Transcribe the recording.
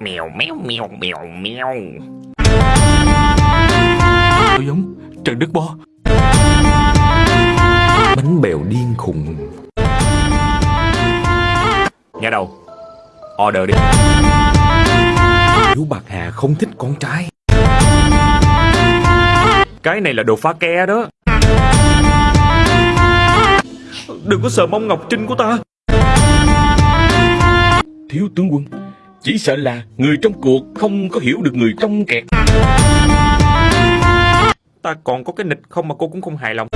Mèo méo mèo mèo mèo. Tôi giống Trần Đức Bo. Bánh bèo điên khùng. Nhà đầu Order đi. Chú Bạc Hà không thích con trai. Cái này là đồ phá ke đó. Đừng có sờ mông ngọc trinh của ta. Thiếu tướng quân chỉ sợ là người trong cuộc không có hiểu được người trong kẹt. Ta còn có cái nịch không mà cô cũng không hài lòng.